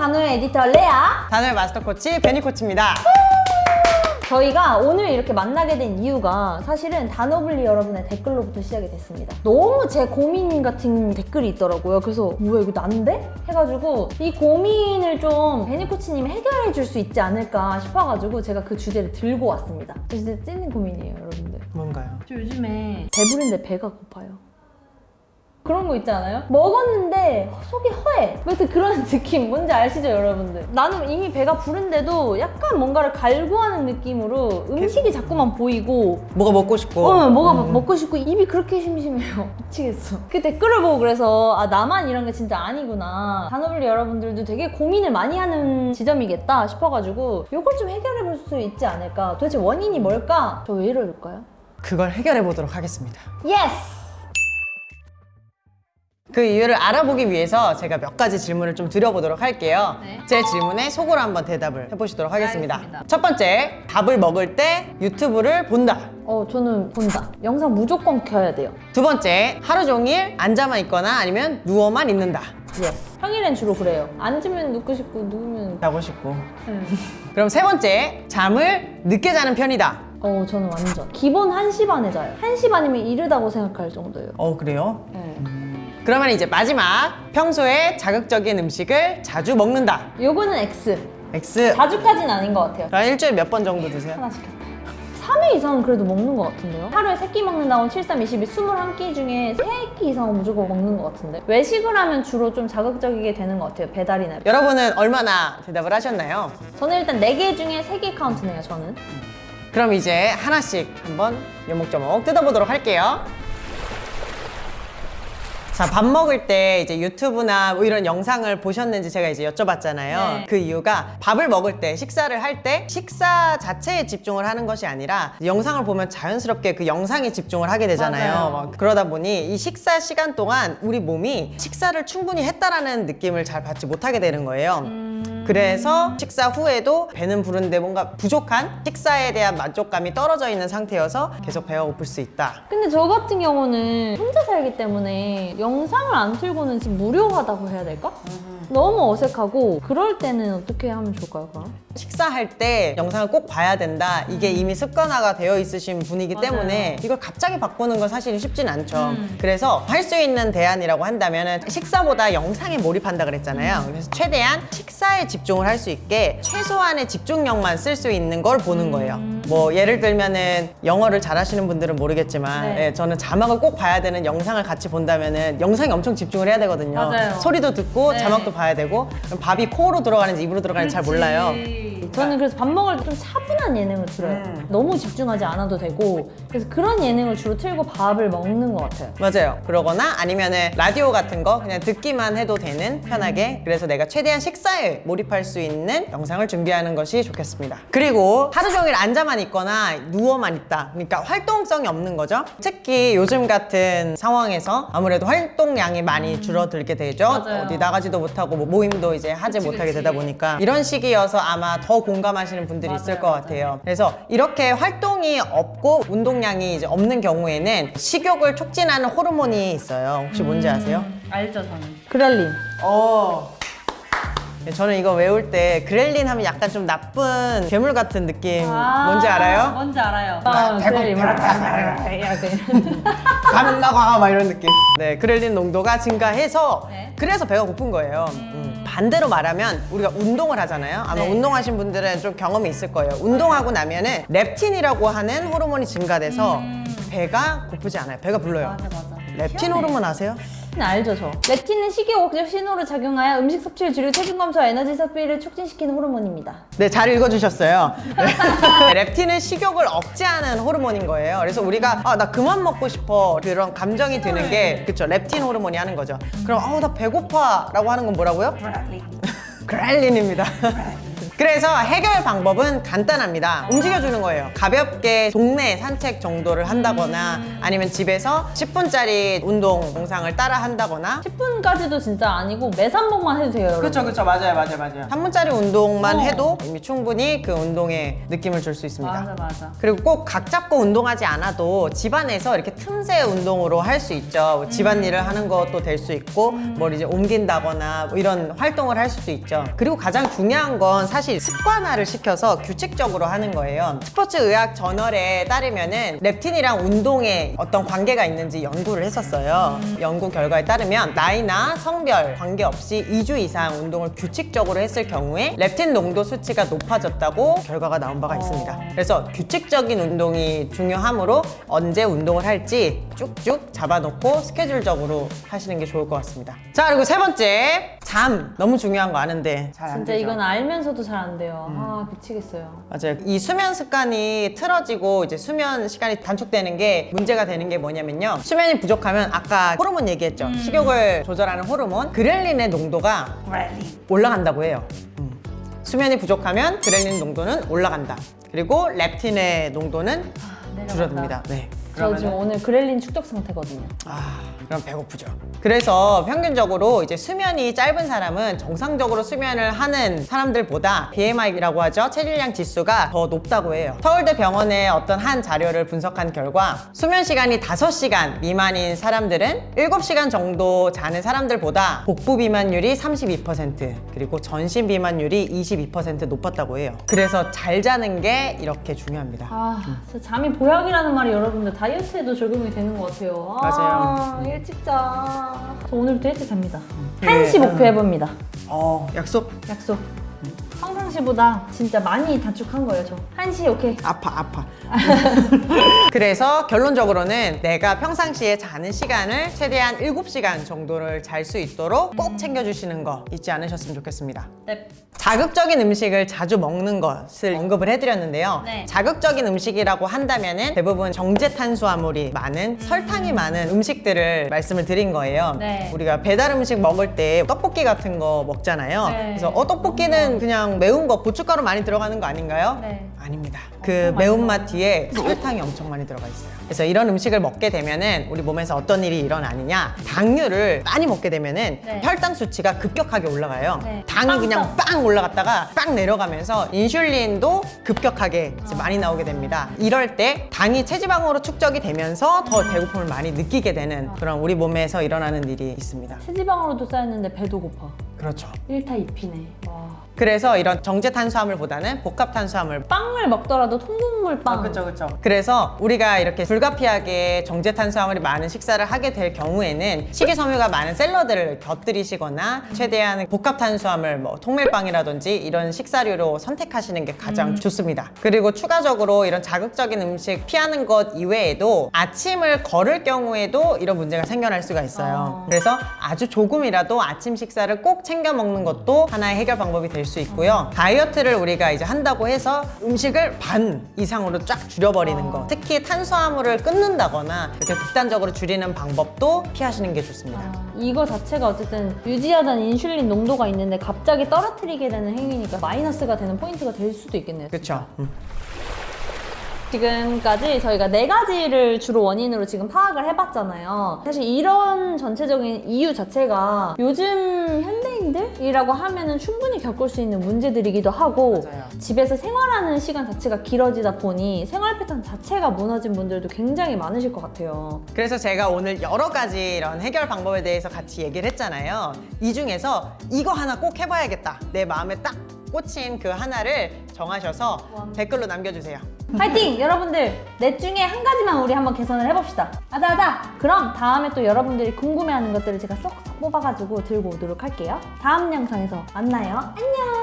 단어의 에디터 레아 단어의 마스터 코치 베니 코치입니다. 저희가 오늘 이렇게 만나게 된 이유가 사실은 단어블리 여러분의 댓글로부터 시작이 됐습니다. 너무 제 고민 같은 댓글이 있더라고요. 그래서 뭐야 이거 난데? 해가지고 이 고민을 좀 베니코치님이 해결해 줄 수 있지 않을까 싶어가지고 제가 그 주제를 들고 왔습니다. 저 진짜 찐 고민이에요 여러분들. 뭔가요? 저 요즘에 배부른데 배가 고파요. 거 있지 않아요? 먹었는데 속이 허해. 왜 그런 느낌 뭔지 아시죠 여러분들? 나는 이미 배가 부른데도 약간 뭔가를 갈구하는 느낌으로 음식이 자꾸만 보이고 뭐가 먹고 싶고. 어, 뭐가 음. 먹고 싶고 입이 그렇게 심심해요. 미치겠어. 그 댓글을 보고 그래서 아 나만 이런 게 진짜 아니구나. 단어블리 여러분들도 되게 고민을 많이 하는 지점이겠다 싶어가지고 이걸 좀 해결해 볼 수 있지 않을까. 도대체 원인이 뭘까? 저 왜 이럴까요? 그걸 해결해 보도록 하겠습니다. Yes! 그 이유를 알아보기 위해서 제가 몇 가지 질문을 좀 드려보도록 할게요. 네. 제 질문에 속으로 한번 대답을 해보시도록 하겠습니다. 알겠습니다. 첫 번째, 밥을 먹을 때 유튜브를 본다. 어 저는 본다. 영상 무조건 켜야 돼요. 두 번째, 하루 종일 앉아만 있거나 아니면 누워만 있는다. Yes. 평일엔 주로 그래요. 앉으면 눕고 싶고 누우면 자고 싶고. 네. 그럼 세 번째, 잠을 늦게 자는 편이다. 어 저는 완전 기본 1시 반에 자요. 1시 반이면 이르다고 생각할 정도예요. 어, 그래요? 네. 그러면 이제 마지막, 평소에 자극적인 음식을 자주 먹는다. 요거는 X. X. 자주까지는 아닌 것 같아요. 한 일주일에 몇 번 정도 드세요? 하나 시켰다. 3회 이상은 그래도 먹는 것 같은데요? 하루에 3끼 먹는다고 7, 3, 22, 21끼 중에 3끼 이상은 무조건 먹는 것 같은데 외식을 하면 주로 좀 자극적이게 되는 것 같아요 배달이나 여러분은 얼마나 대답을 하셨나요? 저는 일단 4개 중에 3개 카운트네요 저는 그럼 이제 하나씩 한번 요목조목 뜯어보도록 할게요. 자, 밥 먹을 때 이제 유튜브나 뭐 이런 영상을 보셨는지 제가 이제 여쭤봤잖아요. 네. 그 이유가 밥을 먹을 때, 식사를 할 때 식사 자체에 집중을 하는 것이 아니라 영상을 보면 자연스럽게 그 영상에 집중을 하게 되잖아요. 그러다 보니 이 식사 시간 동안 우리 몸이 식사를 충분히 했다라는 느낌을 잘 받지 못하게 되는 거예요. 그래서 식사 후에도 배는 부른데 뭔가 부족한 식사에 대한 만족감이 떨어져 있는 상태여서 계속 배가 고플 수 있다. 근데 저 같은 경우는 혼자 살기 때문에 영상을 안 틀고는 지금 무료하다고 해야 될까? 너무 어색하고 그럴 때는 어떻게 하면 좋을까요 그럼? 식사할 때 영상을 꼭 봐야 된다. 이게 이미 습관화가 되어 있으신 분이기 맞아요. 때문에 이걸 갑자기 바꾸는 건 사실 쉽진 않죠. 음. 그래서 할 수 있는 대안이라고 한다면 식사보다 영상에 몰입한다 그랬잖아요. 음. 그래서 최대한 식사에 집중을 할 수 있게 최소한의 집중력만 쓸 수 있는 걸 보는 음. 거예요. 뭐 예를 들면은 영어를 잘하시는 분들은 모르겠지만 네. 예, 저는 자막을 꼭 봐야 되는 영상을 같이 본다면은 영상에 엄청 집중을 해야 되거든요. 맞아요. 소리도 듣고 네. 자막도 봐야 되고 밥이 코로 들어가는지 입으로 들어가는지 잘 몰라요. 저는 그래서 밥 먹을 때 좀 차분한 예능을 틀어요. 음. 너무 집중하지 않아도 되고 그래서 그런 예능을 주로 틀고 밥을 먹는 것 같아요. 맞아요. 그러거나 아니면 은 라디오 같은 거 그냥 듣기만 해도 되는 편하게 그래서 내가 최대한 식사에 몰입할 수 있는 영상을 준비하는 것이 좋겠습니다. 그리고 하루 종일 앉아만 있거나 누워만 있다. 그러니까 활동성이 없는 거죠. 특히 요즘 같은 상황에서 아무래도 활동량이 많이 줄어들게 되죠. 맞아요. 어디 나가지도 못하고 뭐 모임도 이제 하지 그치, 못하게. 되다 보니까 이런 시기여서 아마 더 공감하시는 분들이 있을 맞아요, 것 같아요. 그래서 이렇게 활동이 없고 운동량이 이제 없는 경우에는 식욕을 촉진하는 호르몬이 있어요. 혹시 뭔지 음. 아세요? 알죠 저는. 그렐린. 어. 저는 이거 외울 때 그렐린 하면 약간 좀 나쁜 괴물 같은 느낌 뭔지 알아요? 뭔지 알아요. 아, 나가 막 이런 느낌. 네, 그렐린 농도가 증가해서 네. 그래서 배가 고픈 거예요. 음, 반대로 말하면 우리가 운동을 하잖아요. 아마 네. 운동하신 분들은 좀 경험이 있을 거예요. 운동하고 나면은 렙틴이라고 하는 호르몬이 증가돼서 음. 배가 고프지 않아요. 배가 불러요. 맞아 맞아. 렙틴 희한해. 호르몬 아세요? 네, 알죠 저. 렙틴은 식욕 억제 신호로 작용하여 음식 섭취를 줄이고 체중 감소와 에너지 섭취를 촉진시키는 호르몬입니다. 네, 잘 읽어주셨어요. 네. 렙틴은 식욕을 억제하는 호르몬인 거예요. 그래서 우리가 아, 나 그만 먹고 싶어 그런 감정이 드는 게 그쵸 렙틴 호르몬이 하는 거죠. 그럼 아우 나 배고파 라고 하는 건 뭐라고요? 그렐린입니다. 그래서 해결 방법은 간단합니다. 움직여주는 거예요. 가볍게 동네 산책 정도를 한다거나 아니면 집에서 10분짜리 운동 영상을 따라 한다거나 10분까지도 진짜 아니고 매 3번만 해도 돼요. 그렇죠, 그렇죠. 맞아요, 맞아요, 맞아요. 3분짜리 운동만 어. 해도 이미 충분히 그 운동의 느낌을 줄 수 있습니다. 맞아 맞아. 그리고 꼭 각 잡고 운동하지 않아도 집안에서 이렇게 틈새 운동으로 할 수 있죠. 뭐 집안일을 하는 것도 될 수 있고, 뭘 이제 옮긴다거나 뭐 이런 활동을 할 수도 있죠. 그리고 가장 중요한 건 사실 습관화를 시켜서 규칙적으로 하는 거예요. 스포츠 의학 저널에 따르면 은 렙틴이랑 운동에 어떤 관계가 있는지 연구를 했었어요. 연구 결과에 따르면 나이나 성별 관계없이 2주 이상 운동을 규칙적으로 했을 경우에 렙틴 농도 수치가 높아졌다고 결과가 나온 바가 있습니다. 그래서 규칙적인 운동이 중요하므로 언제 운동을 할지 쭉쭉 잡아놓고 스케줄적으로 하시는 게 좋을 것 같습니다. 자 그리고 세 번째 잠 너무 중요한 거 아는데 잘안 진짜 되죠. 이건 알면서도 잘안 돼요. 아 미치겠어요. 맞아요. 이 수면 습관이 틀어지고 이제 수면 시간이 단축되는 게 문제가 되는 게 뭐냐면요. 수면이 부족하면 아까 호르몬 얘기했죠. 식욕을 조절하는 호르몬 그렐린의 농도가 올라간다고 해요. 음. 수면이 부족하면 그렐린 농도는 올라간다. 그리고 렙틴의 농도는 내려간다. 줄어듭니다. 네. 저 지금 오늘 그렐린 축적 상태거든요. 아, 그럼 배고프죠. 그래서 평균적으로 이제 수면이 짧은 사람은 정상적으로 수면을 하는 사람들보다 BMI라고 하죠. 체질량 지수가 더 높다고 해요. 서울대 병원의 어떤 한 자료를 분석한 결과 수면 시간이 5시간 미만인 사람들은 7시간 정도 자는 사람들보다 복부 비만율이 32% 그리고 전신 비만율이 22% 높았다고 해요. 그래서 잘 자는 게 이렇게 중요합니다. 아, 잠이 보약이라는 말이 여러분들 다 이어트에도 적용이 되는 것 같아요. 아, 맞아요. 일찍 자. 저 오늘부터 일찍 잡니다. 네. 1시 목표 해봅니다. 어, 약속 약속. 평상시보다 진짜 많이 단축한 거예요, 저. 1시 오케이. 아파 아파 그래서 결론적으로는 내가 평상시에 자는 시간을 최대한 7시간 정도를 잘 수 있도록 꼭 챙겨주시는 거 잊지 않으셨으면 좋겠습니다 네. 자극적인 음식을 자주 먹는 것을 언급을 해드렸는데요 네. 자극적인 음식이라고 한다면 은 대부분 정제 탄수화물이 많은 설탕이 많은 음식들을 말씀을 드린 거예요 네. 우리가 배달 음식 먹을 때 떡볶이 같은 거 먹잖아요 네. 그래서 어 떡볶이는 그냥 매운 거 고춧가루 많이 들어가는 거 아닌가요? 네. 아닙니다. 그 매운맛 뒤에 설탕이 엄청 많이 들어가 있어요. 그래서 이런 음식을 먹게 되면은 우리 몸에서 어떤 일이 일어나느냐? 당류를 많이 먹게 되면은 네. 혈당 수치가 급격하게 올라가요. 네. 당이 빵 그냥 빵 올라갔다가 빵 내려가면서 인슐린도 급격하게 이제 많이 아. 나오게 됩니다. 이럴 때 당이 체지방으로 축적이 되면서 더 배고픔을 많이 느끼게 되는 그런 우리 몸에서 일어나는 일이 있습니다. 체지방으로도 쌓였는데 배도 고파. 그렇죠. 1타 2피네. 와. 그래서 이런 정제 탄수화물보다는 복합 탄수화물 빵을 먹더라도 통곡물 빵. 그렇죠. 그래서 우리가 이렇게 불가피하게 정제 탄수화물이 많은 식사를 하게 될 경우에는 식이섬유가 많은 샐러드를 곁들이시거나 최대한 복합 탄수화물 뭐 통밀빵이라든지 이런 식사류로 선택하시는 게 가장 좋습니다. 그리고 추가적으로 이런 자극적인 음식 피하는 것 이외에도 아침을 걸을 경우에도 이런 문제가 생겨날 수가 있어요. 아. 그래서 아주 조금이라도 아침 식사를 꼭 챙겨 먹는 것도 하나의 해결 방법이 될 수 있고요. 다이어트를 우리가 이제 한다고 해서 음식을 반 이상으로 쫙 줄여버리는 거. 특히 탄수화물을 끊는다거나 이렇게 극단적으로 줄이는 방법도 피하시는 게 좋습니다. 아, 이거 자체가 어쨌든 유지하던 인슐린 농도가 있는데 갑자기 떨어뜨리게 되는 행위니까 마이너스가 되는 포인트가 될 수도 있겠네요. 그렇죠. 음. 지금까지 저희가 네 가지를 주로 원인으로 지금 파악을 해봤잖아요. 사실 이런 전체적인 이유 자체가 요즘 현대 인들이라고 하면은 충분히 겪을 수 있는 문제들이기도 하고 맞아요. 집에서 생활하는 시간 자체가 길어지다 보니 생활 패턴 자체가 무너진 분들도 굉장히 많으실 것 같아요. 그래서 제가 오늘 여러 가지 이런 해결 방법에 대해서 같이 얘기를 했잖아요. 이 중에서 이거 하나 꼭 해봐야겠다. 내 마음에 딱 꽂힌 그 하나를 정하셔서 댓글로 남겨주세요. 파이팅! 여러분들 넷 중에 한 가지만 우리 한번 개선을 해봅시다. 아자아자! 그럼 다음에 또 여러분들이 궁금해하는 것들을 제가 쏙쏙 뽑아가지고 들고 오도록 할게요. 다음 영상에서 만나요. 안녕!